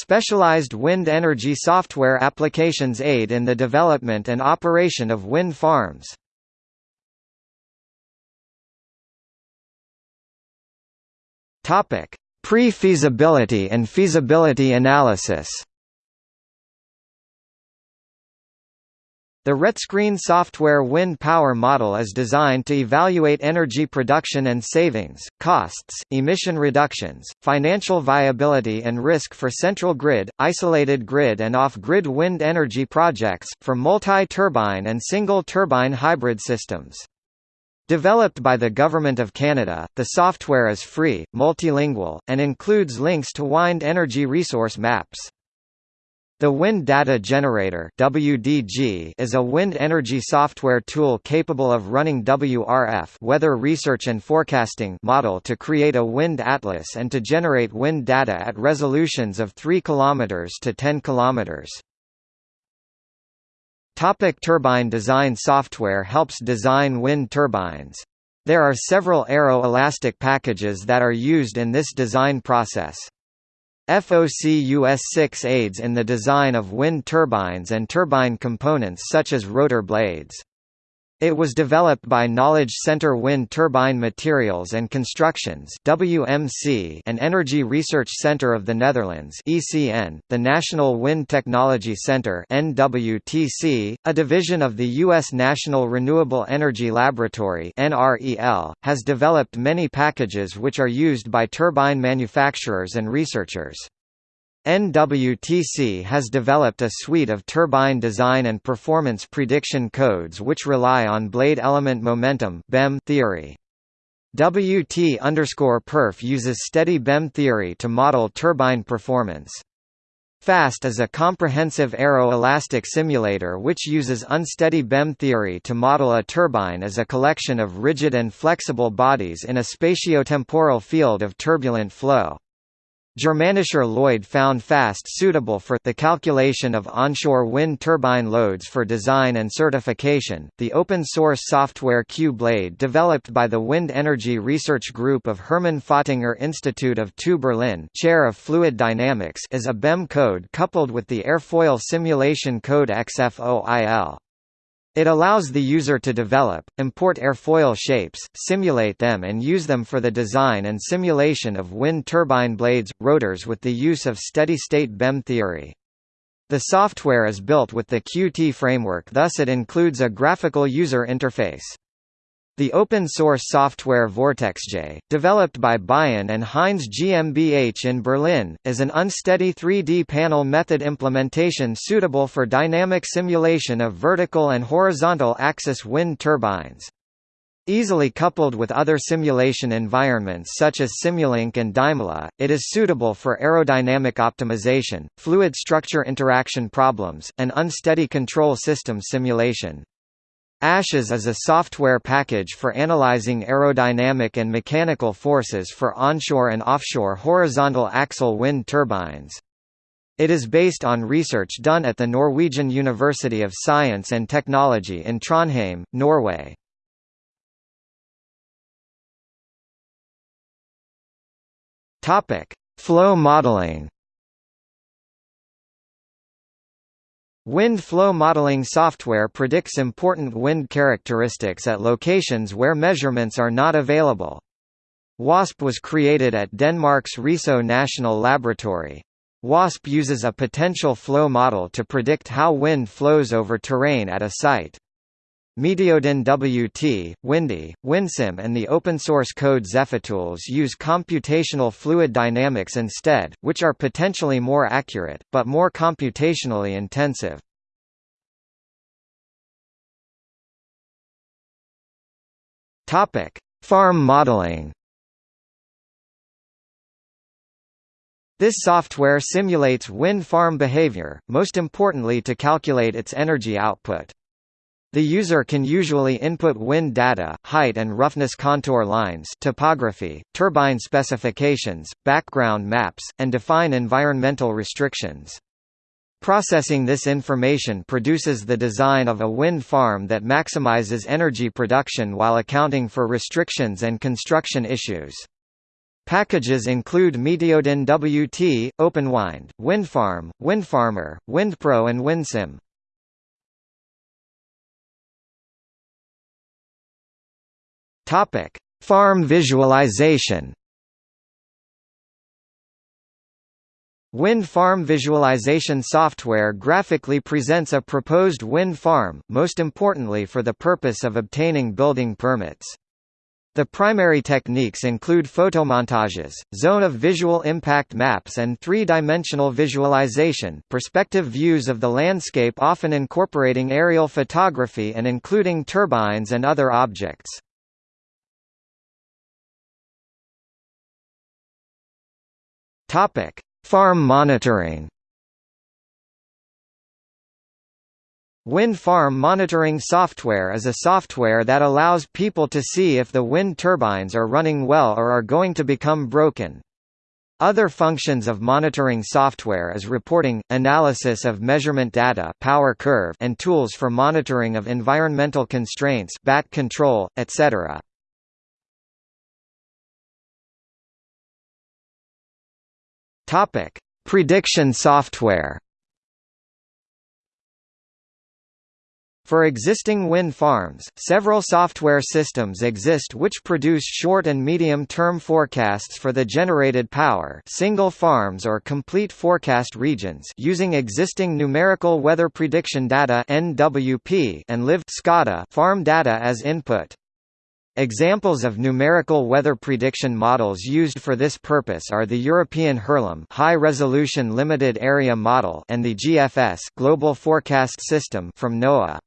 Specialized wind energy software applications aid in the development and operation of wind farms. Pre-feasibility and feasibility analysis. The RETScreen software wind power model is designed to evaluate energy production and savings, costs, emission reductions, financial viability and risk for central grid, isolated grid and off-grid wind energy projects, for multi-turbine and single-turbine hybrid systems. Developed by the Government of Canada, the software is free, multilingual, and includes links to wind energy resource maps. The Wind Data Generator WDG is a wind energy software tool capable of running WRF weather research and forecasting model to create a wind atlas and to generate wind data at resolutions of 3 km to 10 km. Topic turbine design Software helps design wind turbines. There are several aero-elastic packages that are used in this design process. FOC-US6 aids in the design of wind turbines and turbine components such as rotor blades. It was developed by Knowledge Center Wind Turbine Materials and Constructions WMC and Energy Research Center of the Netherlands ECN, the National Wind Technology Center NWTC, a division of the U.S. National Renewable Energy Laboratory NREL, has developed many packages which are used by turbine manufacturers and researchers. NWTC has developed a suite of turbine design and performance prediction codes which rely on blade element momentum (BEM) theory. WT_perf uses steady BEM theory to model turbine performance. FAST is a comprehensive aero-elastic simulator which uses unsteady BEM theory to model a turbine as a collection of rigid and flexible bodies in a spatiotemporal field of turbulent flow. Germanischer Lloyd found FAST suitable for the calculation of onshore wind turbine loads for design and certification. The open source software Q-Blade developed by the Wind Energy Research Group of Hermann Fottinger Institute of TU Berlin, Chair of Fluid Dynamics, is a BEM code coupled with the airfoil simulation code XFOIL. It allows the user to develop, import airfoil shapes, simulate them and use them for the design and simulation of wind turbine blades, rotors with the use of steady-state BEM theory. The software is built with the Qt framework thus it includes a graphical user interface. The open-source software Vortexje, developed by Baayen and Heinz GmbH in Berlin, is an unsteady 3D panel method implementation suitable for dynamic simulation of vertical and horizontal axis wind turbines. Easily coupled with other simulation environments such as Simulink and Dymola, it is suitable for aerodynamic optimization, fluid structure interaction problems, and unsteady control system simulation. ASHES is a software package for analyzing aerodynamic and mechanical forces for onshore and offshore horizontal axle wind turbines. It is based on research done at the Norwegian University of Science and Technology in Trondheim, Norway. Flow modeling Wind flow modeling software predicts important wind characteristics at locations where measurements are not available. WASP was created at Denmark's Riso National Laboratory. WASP uses a potential flow model to predict how wind flows over terrain at a site. Meteodyn WT, Windie, WindSim and the open-source code ZephyTOOLS use computational fluid dynamics instead, which are potentially more accurate, but more computationally intensive. Farm modeling This software simulates wind farm behavior, most importantly to calculate its energy output. The user can usually input wind data, height and roughness contour lines topography, turbine specifications, background maps, and define environmental restrictions. Processing this information produces the design of a wind farm that maximizes energy production while accounting for restrictions and construction issues. Packages include Meteodyn WT, OpenWind, WindFarm, WindFarmer, WindPro and WindSim. Topic: Farm visualization. Wind farm visualization software graphically presents a proposed wind farm, most importantly for the purpose of obtaining building permits. The primary techniques include photomontages, zone of visual impact maps and three-dimensional visualization perspective views of the landscape often incorporating aerial photography and including turbines and other objects. Topic: Farm monitoring. Wind farm monitoring software is a software that allows people to see if the wind turbines are running well or are going to become broken. Other functions of monitoring software is reporting, analysis of measurement data power curve and tools for monitoring of environmental constraints bat control, etc. Topic: Prediction software. For existing wind farms, several software systems exist which produce short and medium-term forecasts for the generated power single farms or complete forecast regions using existing numerical weather prediction data and live farm data as input. Examples of numerical weather prediction models used for this purpose are the European HIRLAM High Resolution Limited Area Model and the GFS Global Forecast System from NOAA.